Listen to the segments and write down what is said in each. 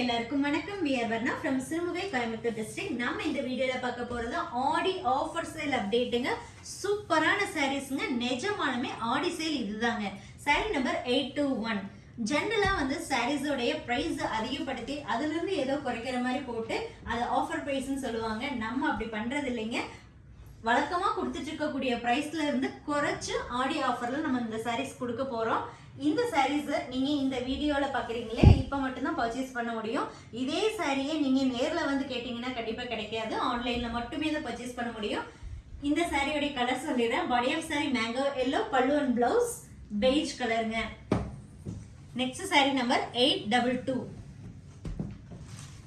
எல்லாருக்கும் வணக்கம். We're Varna from Sirumugai Coimbatore district நம்ம இந்த வீடியோவில் பார்க்க போகிறது ஆடி ஆஃபர் சேல் அப்டேட்டுங்க சூப்பரான சாரீஸ்ங்க நிஜமானமே ஆடி சேல் இதுதாங்க. Sari number eight two one ஜென்ரலாக வந்து சாரீஸோடைய ப்ரைஸ் அதிகப்படுத்தி அதுலேருந்து ஏதோ குறைக்கிற மாதிரி போட்டு அது ஆஃபர் ப்ரைஸ்ன்னு சொல்லுவாங்க. நம்ம அப்படி பண்ணுறது இல்லைங்க. வழக்கமாக கொடுத்துட்டு இருக்கக்கூடிய ப்ரைஸ்ல இருந்து குறைச்சு ஆடி ஆஃபர்ல நம்ம இந்த சாரீஸ் கொடுக்க போகிறோம் இந்த சாரீஸ் நீங்க இந்த வீடியோல பாக்குறீங்களே இப்ப மட்டும்தான் பர்ச்சேஸ் பண்ண முடியும். இதே சாரியை நீங்க நேர்ல வந்து கேட்டீங்கன்னா கண்டிப்பா கிடைக்காது. ஆன்லைன்ல மட்டுமே தான் பர்ச்சேஸ் பண்ண முடியும். இந்த சாரியோடைய கலர் சொல்லிடுறேன் body of sari mango yellow pallu and blouse beige கலருங்க next sari number eight double two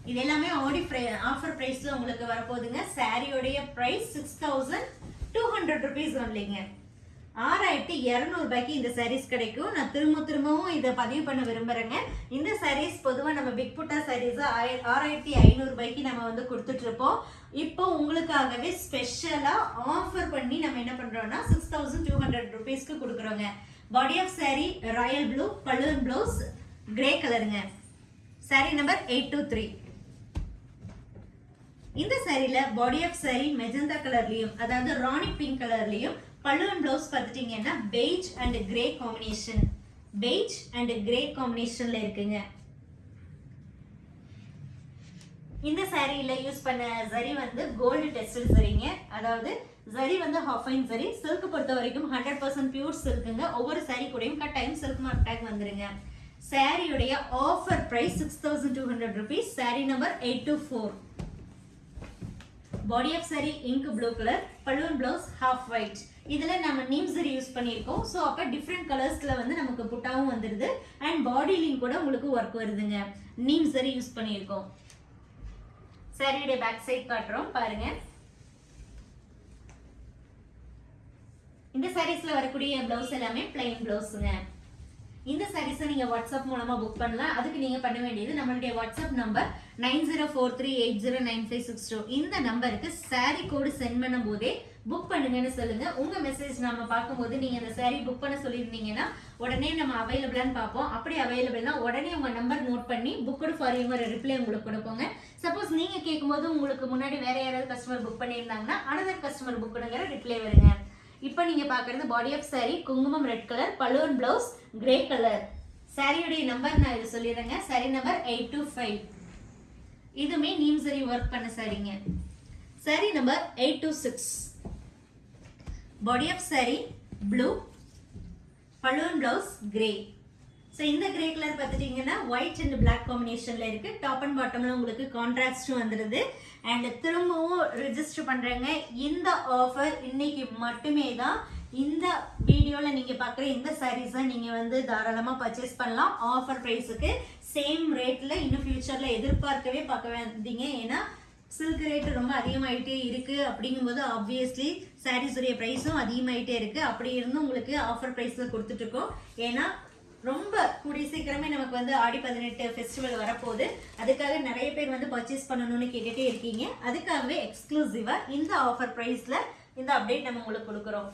இது எல்லாமே ஆடி ஆஃபர் ப்ரைஸில் உங்களுக்கு வரப்போகுதுங்க. சாரியோடைய price six thousand two hundred rupees ஒன்லிங்க ஆறாயிரத்தி இரநூறுபாய்க்கு இந்த சாரீஸ் கிடைக்கும். நான் திரும்ப திரும்பவும் இதை பதிவு பண்ண விரும்புறேங்க. இந்த சாரீஸ் பொதுவாக நம்ம பிக் புட்டா சாரீஸ் ஆறாயிரத்தி ஐநூறுபாய்க்கு நம்ம வந்து கொடுத்துட்ருப்போம். இப்போ உங்களுக்காகவே ஸ்பெஷலாக ஆஃபர் பண்ணி நம்ம என்ன பண்ணுறோன்னா சிக்ஸ் தௌசண்ட் டூ ஹண்ட்ரட் ருபீஸ்க்கு கொடுக்குறோங்க. Body of sari royal blue balloon blouse grey கலருங்க sari number eight two three இந்த சாரியில் பாடி ஆஃப் சாரி மெஜந்தா கலர்லேயும் அதாவது ராணி பிங்க் கலர்லேயும் பல்லுவன் ப்ளவுஸ் பார்த்துட்டீங்கன்னா beige and grey combination beige and grey காம்பினேஷனில் இருக்குங்க. இந்த சாரியில் யூஸ் பண்ண சரி வந்து கோல்டு டெஸ்டட் சரிங்க. அதாவது சரி வந்து ஹாஃபைன் சரி. சில்க் பொறுத்த வரைக்கும் ஹண்ட்ரட் பர்சன்ட் பியூர் சில்க்குங்க ஒவ்வொரு சாரி கூடயும் கட்டாயம் சில்க் மார்க் டேக் வந்துருங்க. சாரியுடைய offer price six thousand two hundred rupees sari number eight two four body of sari ink blue colour balloon blouse half white இதில் நம்ம நீம் சரி யூஸ் பண்ணியிருக்கோம். ஸோ அப்போ டிஃப்ரெண்ட் கலர்ஸில் வந்து நமக்கு புட்டாவும் வந்துடுது அண்ட் பாடிலையும் கூட உங்களுக்கு ஒர்க் வருதுங்க. நீம் சரி யூஸ் பண்ணியிருக்கோம். சாரியுடைய பேக் சைட் காட்டுறோம். பாருங்க. இந்த சாரீஸ்ல வரக்கூடிய பிளவுஸ் எல்லாமே பிளைன் பிளவுஸுங்க இந்த சாரீஸை நீங்கள் வாட்ஸ்அப் மூலமாக புக் பண்ணலாம். அதுக்கு நீங்கள் பண்ண வேண்டியது நம்மளுடைய WhatsApp number nine zero four three eight zero nine five six two. இந்த நம்பருக்கு சாரீ கோடு சென்ட் பண்ணும் போதே புக் பண்ணுங்கன்னு சொல்லுங்க. உங்க மெசேஜ் நம்ம பார்க்கும்போது நீங்க அந்த சாரீ புக் பண்ண சொல்லியிருந்தீங்கன்னா உடனே நம்ம அவைலபிளான்னு பார்ப்போம். அப்படி அவைலபிள்னா உடனே உங்க நம்பர் நோட் பண்ணி புக்கடு ஃபார் யுவர் ரிப்ளை உங்களுக்கு கொடுப்போங்க. சப்போஸ் நீங்க கேட்கும்போது உங்களுக்கு முன்னாடி வேற யாராவது கஸ்டமர் புக் பண்ணியிருந்தாங்கன்னா அனதர் கஸ்டமர் புக்குங்கிற ரிப்ளை வருங்க. இப்போ நீங்க பாக்குறது பாடி ஆஃப் சாரி குங்குமம் ரெட் கலர் பலூன் பிளவுஸ் கிரே கலர் சாரியுடைய நம்பர் நான் இது சொல்லிடுறேங்க. Sari number eight two five இதுவுமே நீம் சரி ஒர்க் பண்ண சாரிங்க sari number eight two six body of sari blue balloon blouse grey so இந்த கிரே கலர் பார்த்துட்டிங்கன்னா ஒயிட் அண்ட் பிளாக் காம்பினேஷனில் இருக்குது டாப் அண்ட் பாட்டமில் உங்களுக்கு கான்ட்ராஸ்ட்டும் வந்துடுது. அண்ட் திரும்பவும் ரிஜிஸ்டர் பண்றேங்க. இந்த ஆஃபர் இன்னைக்கு மட்டுமே தான். இந்த வீடியோவில் நீங்கள் பார்க்குற இந்த சாரீஸை நீங்கள் வந்து தாராளமாக பர்ச்சேஸ் பண்ணலாம். ஆஃபர் ப்ரைஸுக்கு சேம் ரேட்டில் இன்னும் ஃப்யூச்சரில் எதிர்பார்க்கவே பார்க்க வேண்டிங்க. ஏன்னா சில்க் ரேட்டு ரொம்ப அதிகமாகிட்டே இருக்குது அப்படிங்கும்போது ஆப்வியஸ்லி சாரீஸுடைய ப்ரைஸும் அதிகமாகிட்டே இருக்குது அப்படி இருந்தும் உங்களுக்கு ஆஃபர் ப்ரைஸில் கொடுத்துட்ருக்கோம் ஏன்னா ரொம்ப கூடிய சீக்கிரமே நமக்கு வந்து ஆடி பதினெட்டு ஃபெஸ்டிவல் வரப்போகுது. அதுக்காக நிறைய பேர் வந்து பர்ச்சேஸ் பண்ணணும்னு கேட்டுட்டே இருக்கீங்க. அதுக்காகவே எக்ஸ்க்ளூசிவாக இந்த ஆஃபர் ப்ரைஸில் இந்த அப்டேட் நம்ம உங்களுக்கு கொடுக்குறோம்.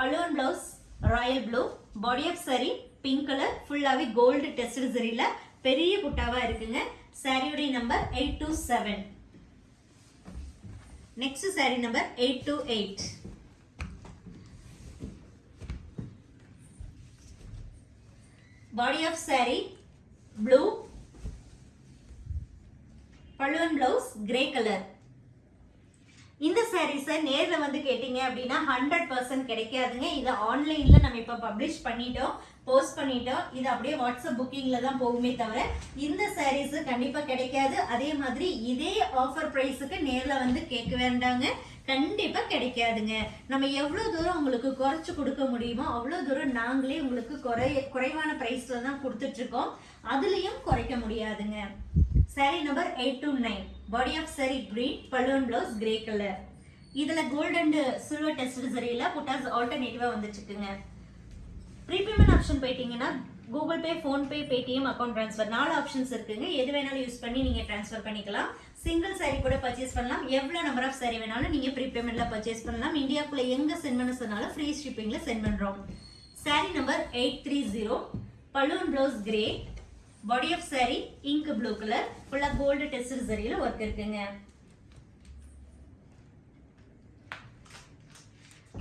பல்லுவன் blouse royal blue body of sari pink colour ஃபுல்லாகவே கோல்டு டெஸ்ட் சரியில பெரிய குட்டாவாக இருக்குங்க. சாரியுடைய number eight two seven next sari number eight two eight Body of saree, blue. Pallu and blouse, grey color. இந்த சாரீஸை நேரில் வந்து கேட்டீங்க அப்படின்னா ஹண்ட்ரட் பர்சன்ட் கிடைக்காதுங்க. இதை ஆன்லைனில் நம்ம இப்போ பப்ளிஷ் பண்ணிட்டோம் போஸ்ட் பண்ணிட்டோம். இது அப்படியே வாட்ஸ்அப் புக்கிங்கில் தான் போகுமே தவிர இந்த சாரீஸு கண்டிப்பாக கிடைக்காது. அதே மாதிரி இதே ஆஃபர் ப்ரைஸுக்கு நேரில் வந்து கேட்க வேண்டாங்க. கண்டிப்பாக கிடைக்காதுங்க. நம்ம எவ்வளோ தூரம் உங்களுக்கு குறைச்சி கொடுக்க முடியுமோ அவ்வளோ தூரம் நாங்களே உங்களுக்கு குறை குறைவான ப்ரைஸில் தான் கொடுத்துட்ருக்கோம் அதுலேயும் குறைக்க முடியாதுங்க. Sari number eight two nine body of sari green balloon blouse grey colour இதில் கோல்ட் அண்ட் சில்வர் டெஸ்ட் சரியில் புட்டாஸ் ஆல்டர்னேட்டிவாக வந்துச்சுக்குங்க. ப்ரீபேமெண்ட் ஆப்ஷன் போயிட்டீங்கன்னா Google Pay PhonePe Paytm account transfer நாலு ஆப்ஷன்ஸ் இருக்குங்க. எது வேணாலும் யூஸ் பண்ணி நீங்கள் ட்ரான்ஸ்ஃபர் பண்ணிக்கலாம். சிங்கிள் சாரி கூட பர்ச்சேஸ் பண்ணலாம். எவ்வளோ நம்பர் ஆஃப் சாரி வேணாலும் நீங்கள் ப்ரீபேமெண்ட்டில் பர்ச்சேஸ் பண்ணலாம். இந்தியாக்குள்ளே எங்கே சென்ட் பண்ண சொன்னாலும் ஃப்ரீ ஷிப்பிங்கில் சென்ட் பண்ணுறோம் sari number eight three zero balloon blouse grey body of sari ink blue colour ஃபுல்லாக கோல்டு டெஸ்ட் சரியில ஒர்க் இருக்குங்க.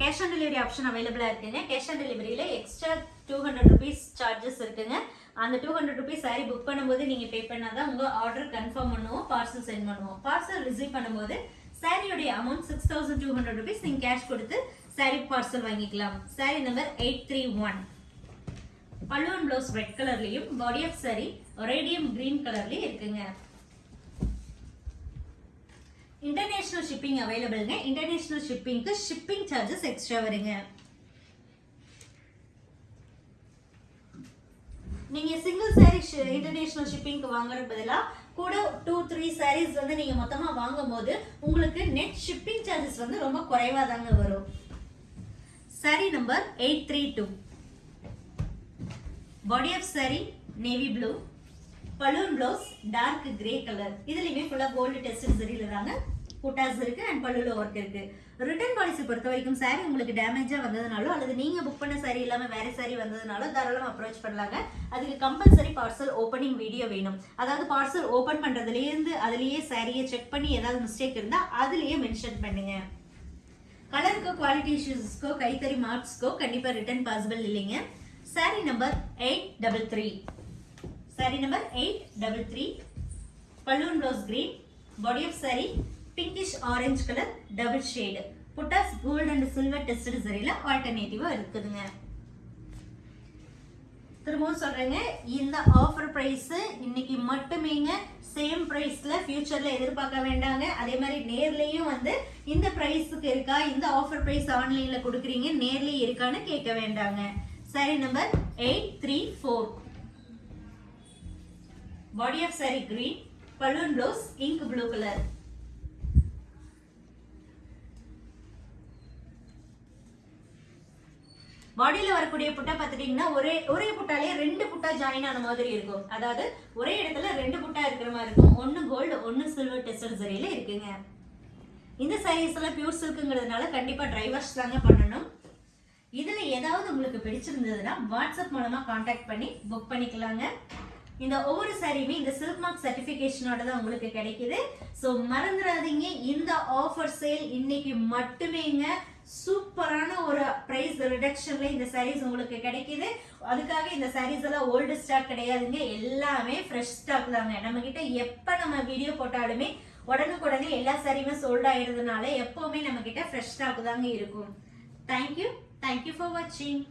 கேஷ் ஆன் டெலிவரி ஆப்ஷன் அவைலபிளாக இருக்குங்க. Cash on டெலிவரியில் extra two hundred rupees charges இருக்குங்க. அந்த two hundred rupees sari book பண்ணும்போது நீங்கள் pay பண்ணால் தான் உங்கள் ஆர்டர் கன்ஃபார்ம் பண்ணுவோம் பார்சல் சென்ட் பண்ணுவோம். பார்சல் ரிசீவ் பண்ணும்போது சாரியோடைய amount six thousand two hundred rupees நீங்கள் கேஷ் கொடுத்து சாரி பார்சல் வாங்கிக்கலாம். Sari number eight three one பல்லுவன் ப்ளவுஸ் ரெட் கலர்லயும் body of sari radium green கலர்லயும் இருக்குங்க. இன்டர்நேஷனல் ஷிப்பிங் அவைலபிள்ங்க இன்டர்நேஷனல் ஷிப்பிங்க்கு ஷிப்பிங் சார்ஜஸ் எக்ஸ்ட்ரா வருங்க. நீங்க சிங்கிள் சாரி இன்டர்நேஷனல் ஷிப்பிங்க்கு வாங்குற பதிலா கூட டூ த்ரீ சாரீஸ் வந்து நீங்க மொத்தமா வாங்கும் போது உங்களுக்கு நெட் ஷிப்பிங் சார்ஜஸ் வந்து ரொம்ப குறைவா தாங்க வரும். Sari number eight three two body of sari navy blue balloon blouse dark grey colour இதுலயுமே ஃபுல்லா கோல்டு டெஸ்ட் சரியில தாங்க புட்டாஸ் இருக்கு அண்ட் பல்லுல ஒர்க் இருக்கு. ரிட்டர்ன் பாலிசி பொறுத்த வரைக்கும் சாரி உங்களுக்கு டேமேஜா வந்ததுனாலோ அல்லது நீங்க புக் பண்ண சாரி இல்லாம வேற சாரி வந்ததுனாலோ தாராளம் அப்ரோச் பண்ணலாங்க. அதுக்கு கம்பல்சரி பார்சல் ஓப்பனிங் வீடியோ வேணும். அதாவது பார்சல் ஓபன் பண்றதுலேருந்து அதுலயே சாரியை செக் பண்ணி ஏதாவது மிஸ்டேக் இருந்தா அதுலயே மென்ஷன் பண்ணுங்க. கலருக்கோ குவாலிட்டி இஷ்யூஸ்க்கோ கைத்தறி மார்க்ஸ்க்கோ கண்டிப்பாக ரிட்டர்ன் பாசிபிள் இல்லைங்க. Sari number eight double three sari number eight double three balloon rose green body of sari pinkish orange colour double shade buttas gold and silver tested சரியில ஆல்டர்னேட்டிவாக இருக்குதுங்க. திரும்பவும் சொல்கிறேங்க இந்த ஆஃபர் ப்ரைஸு இன்னைக்கு மட்டுமேங்க சேம் ப்ரைஸில் ஃப்யூச்சரில் எதிர்பார்க்க வேண்டாங்க. அதே மாதிரி நேர்லேயும் வந்து இந்த ப்ரைஸுக்கு இருக்கா இந்த ஆஃபர் ப்ரைஸ் ஆன்லைனில் கொடுக்குறீங்க நேர்லேயே இருக்கான்னு கேட்க வேண்டாங்க. Sari number eight three four body of sari green balloon blouse ink blue colour பாடியில் வரக்கூடிய புட்டா பார்த்துட்டிங்கன்னா ஒரே ஒரே புட்டாலே ரெண்டு புட்டா ஜாயின் ஆன மாதிரி இருக்கும். அதாவது ஒரே இடத்துல ரெண்டு புட்டா இருக்கிற மாதிரி இருக்கும். ஒன்று கோல்டு ஒன்று சில்வர் டெஸ்டர் சரியில் இருக்குங்க. இந்த சாரீஸ் எல்லாம் பியூர் சில்க்குங்கிறதுனால கண்டிப்பாக ட்ரை வாஷ் தாங்க பண்ணணும். இதில் ஏதாவது உங்களுக்கு பிடிச்சிருந்ததுன்னா வாட்ஸ்அப் மூலமாக காண்டாக்ட் பண்ணி புக் பண்ணிக்கலாங்க. இந்த ஒவ்வொரு சாரியுமே இந்த சில்க் மார்க் சர்டிஃபிகேஷனோட தான் உங்களுக்கு கிடைக்குது. ஸோ மறந்துடாதீங்க இந்த ஆஃபர் சேல் இன்னைக்கு மட்டுமேங்க. சூப்பரான ஒரு ப்ரைஸ் ரிடக்ஷன்ல இந்த சாரீஸ் உங்களுக்கு கிடைக்குது. அதுக்காக இந்த சாரீஸ் எல்லாம் ஓல்டு ஸ்டாக் கிடையாதுங்க. எல்லாமே ஃப்ரெஷ் ஸ்டாக் தாங்க. நம்ம கிட்ட எப்ப நம்ம வீடியோ போட்டாலுமே உடனுக்குடனே எல்லா சாரியுமே சோல்ட் ஆயிடுறதுனால எப்பவுமே நம்ம கிட்ட ஃப்ரெஷ் ஸ்டாக் தாங்க இருக்கும். தேங்க்யூ தேங்க்யூ ஃபார் வாட்சிங்